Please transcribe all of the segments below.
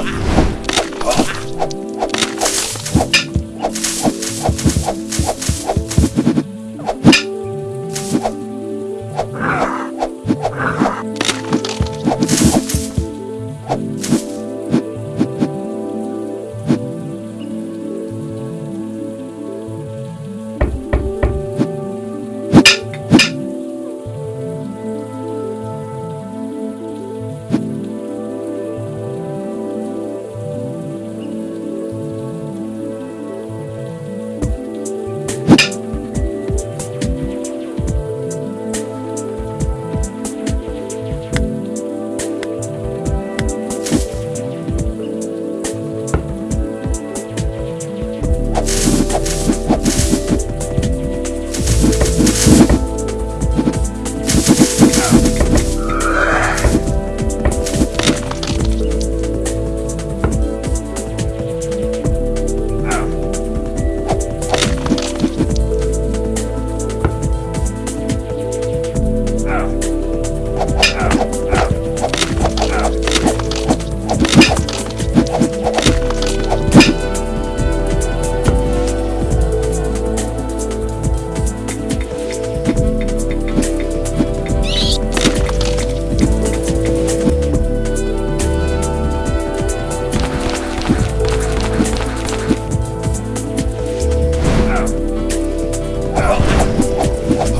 Ah!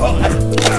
Oh.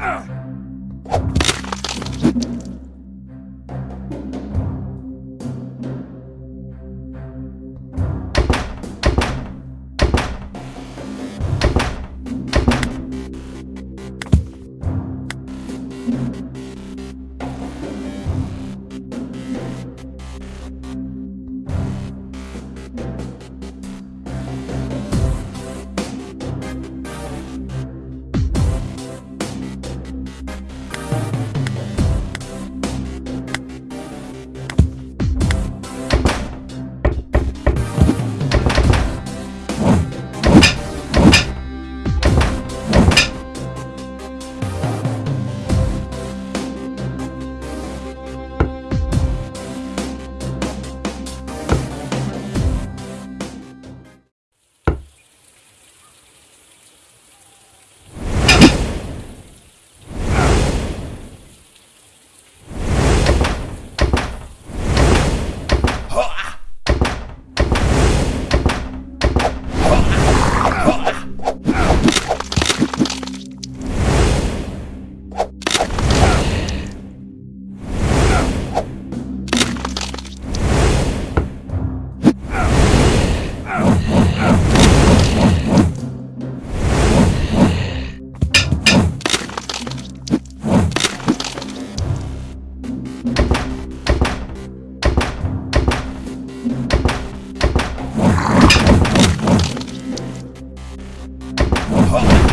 Uh. 好。